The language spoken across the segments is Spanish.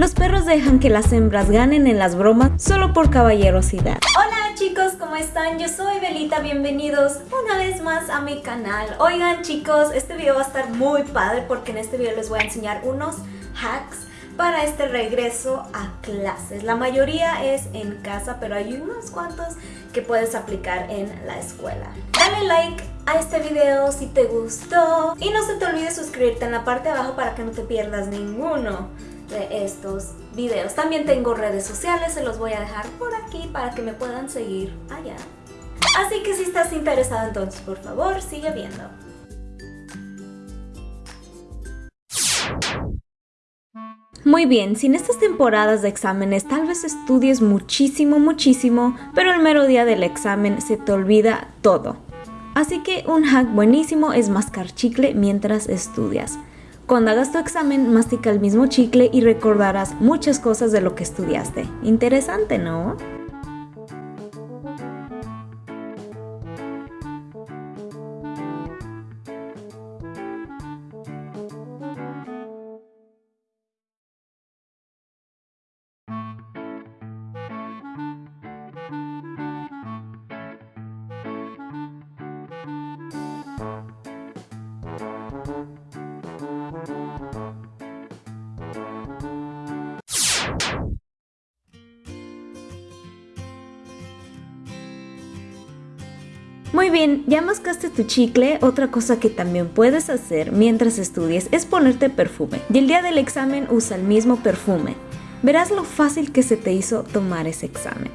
Los perros dejan que las hembras ganen en las bromas solo por caballerosidad. Hola chicos, ¿cómo están? Yo soy Belita, bienvenidos una vez más a mi canal. Oigan chicos, este video va a estar muy padre porque en este video les voy a enseñar unos hacks para este regreso a clases. La mayoría es en casa, pero hay unos cuantos que puedes aplicar en la escuela. Dale like a este video si te gustó y no se te olvide suscribirte en la parte de abajo para que no te pierdas ninguno de estos videos. También tengo redes sociales, se los voy a dejar por aquí para que me puedan seguir allá. Así que si estás interesado entonces por favor sigue viendo. Muy bien, si en estas temporadas de exámenes tal vez estudies muchísimo, muchísimo, pero el mero día del examen se te olvida todo. Así que un hack buenísimo es mascar chicle mientras estudias. Cuando hagas tu examen, mastica el mismo chicle y recordarás muchas cosas de lo que estudiaste. Interesante, ¿no? Muy bien, ya mascaste tu chicle, otra cosa que también puedes hacer mientras estudies es ponerte perfume. Y el día del examen usa el mismo perfume. Verás lo fácil que se te hizo tomar ese examen.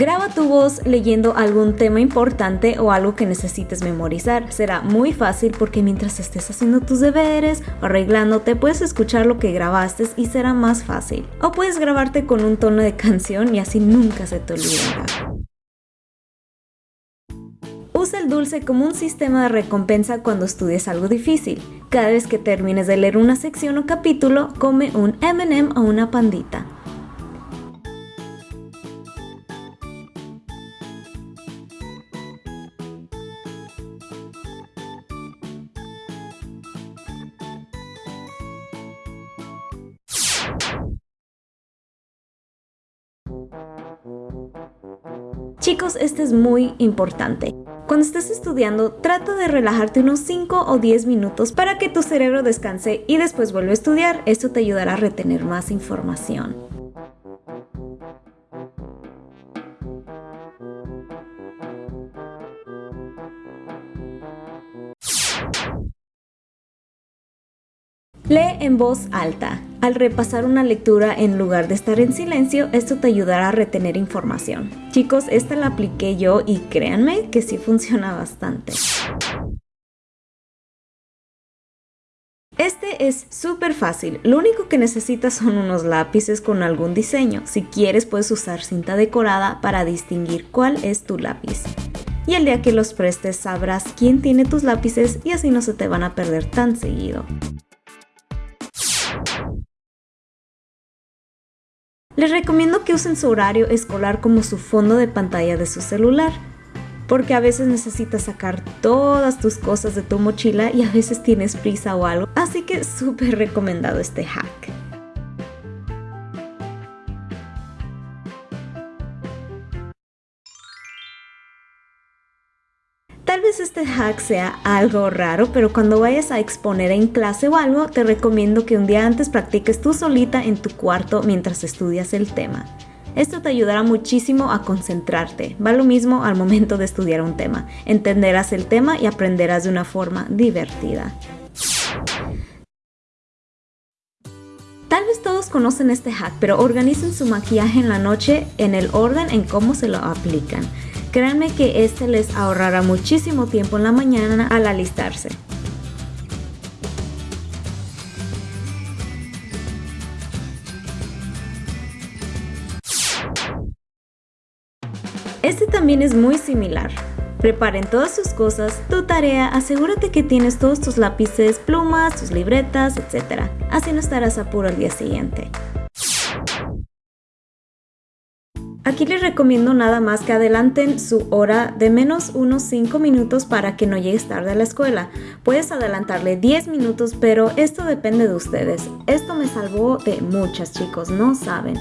Graba tu voz leyendo algún tema importante o algo que necesites memorizar. Será muy fácil porque mientras estés haciendo tus deberes o arreglándote puedes escuchar lo que grabaste y será más fácil. O puedes grabarte con un tono de canción y así nunca se te olvidará. Usa el dulce como un sistema de recompensa cuando estudies algo difícil. Cada vez que termines de leer una sección o capítulo, come un M&M o una pandita. Chicos, este es muy importante. Cuando estés estudiando, trata de relajarte unos 5 o 10 minutos para que tu cerebro descanse y después vuelva a estudiar. Esto te ayudará a retener más información. Lee en voz alta. Al repasar una lectura en lugar de estar en silencio, esto te ayudará a retener información. Chicos, esta la apliqué yo y créanme que sí funciona bastante. Este es súper fácil, lo único que necesitas son unos lápices con algún diseño. Si quieres puedes usar cinta decorada para distinguir cuál es tu lápiz. Y el día que los prestes sabrás quién tiene tus lápices y así no se te van a perder tan seguido. Les recomiendo que usen su horario escolar como su fondo de pantalla de su celular, porque a veces necesitas sacar todas tus cosas de tu mochila y a veces tienes prisa o algo, así que súper recomendado este hack. Vez este hack sea algo raro, pero cuando vayas a exponer en clase o algo, te recomiendo que un día antes practiques tú solita en tu cuarto mientras estudias el tema. Esto te ayudará muchísimo a concentrarte. Va lo mismo al momento de estudiar un tema. Entenderás el tema y aprenderás de una forma divertida. Tal vez todos conocen este hack, pero organicen su maquillaje en la noche en el orden en cómo se lo aplican. Créanme que este les ahorrará muchísimo tiempo en la mañana al alistarse. Este también es muy similar. Preparen todas sus cosas, tu tarea, asegúrate que tienes todos tus lápices, plumas, tus libretas, etc. Así no estarás apuro al día siguiente. Aquí les recomiendo nada más que adelanten su hora de menos unos 5 minutos para que no llegues tarde a la escuela. Puedes adelantarle 10 minutos, pero esto depende de ustedes. Esto me salvó de muchas chicos, no saben.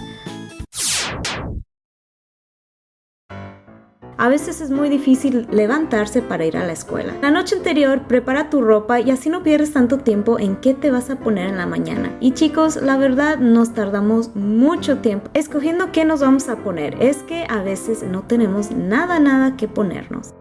A veces es muy difícil levantarse para ir a la escuela. La noche anterior prepara tu ropa y así no pierdes tanto tiempo en qué te vas a poner en la mañana. Y chicos, la verdad nos tardamos mucho tiempo escogiendo qué nos vamos a poner. Es que a veces no tenemos nada nada que ponernos.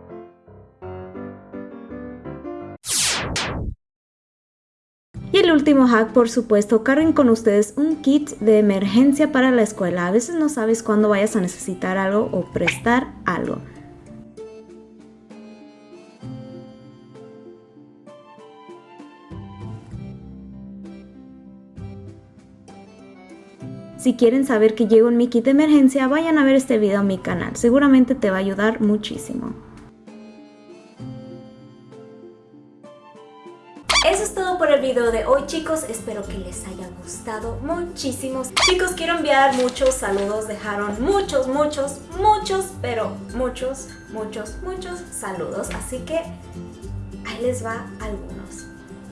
El último hack, por supuesto, carguen con ustedes un kit de emergencia para la escuela. A veces no sabes cuándo vayas a necesitar algo o prestar algo. Si quieren saber que llego en mi kit de emergencia, vayan a ver este video en mi canal. Seguramente te va a ayudar muchísimo. Eso es todo por el video de hoy chicos, espero que les haya gustado muchísimo. Chicos, quiero enviar muchos saludos, dejaron muchos, muchos, muchos, pero muchos, muchos, muchos saludos. Así que ahí les va algunos.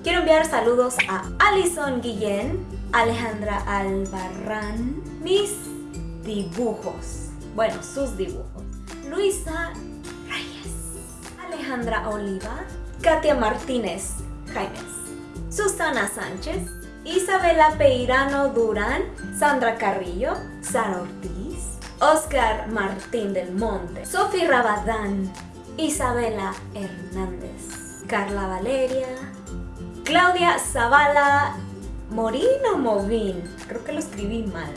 Quiero enviar saludos a Alison Guillén, Alejandra Albarrán, mis dibujos, bueno, sus dibujos, Luisa Reyes, Alejandra Oliva, Katia Martínez, Susana Sánchez, Isabela Peirano Durán, Sandra Carrillo, Sara Ortiz, Oscar Martín del Monte, Sofi Rabadán, Isabela Hernández, Carla Valeria, Claudia Zavala, Morino Movín, creo que lo escribí mal,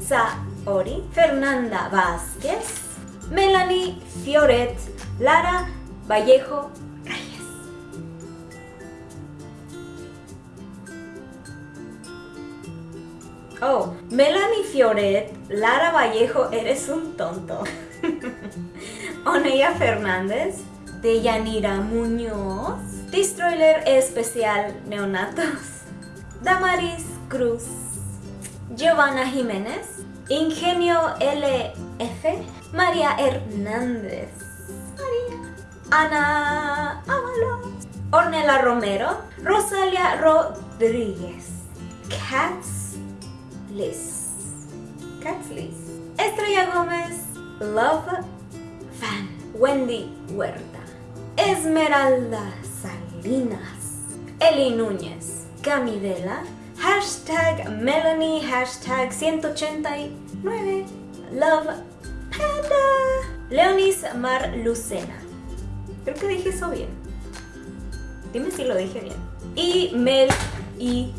Saori, Fernanda Vázquez, Melanie Fioret, Lara Vallejo Oh, Melanie Fioret, Lara Vallejo, eres un tonto. Oneya Fernández, Deyanira Muñoz, Destroyer Especial Neonatos, Damaris Cruz, Giovanna Jiménez, Ingenio LF, María Hernández, María, Ana Ábalos, Ornella Romero, Rosalia Rodríguez, Cats Liz. Cats Liz. Estrella Gómez. Love Fan. Wendy Huerta. Esmeralda Salinas. Eli Núñez. Camidela. Hashtag Melanie. Hashtag 189. Love Panda. Leonis Mar Lucena. Creo que dije eso bien. Dime si lo dije bien. Y Mel y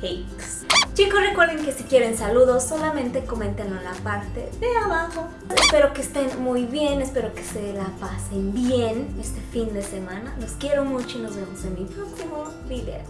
Cakes. Chicos, recuerden que si quieren saludos, solamente coméntenlo en la parte de abajo. Espero que estén muy bien, espero que se la pasen bien este fin de semana. Los quiero mucho y nos vemos en mi próximo video.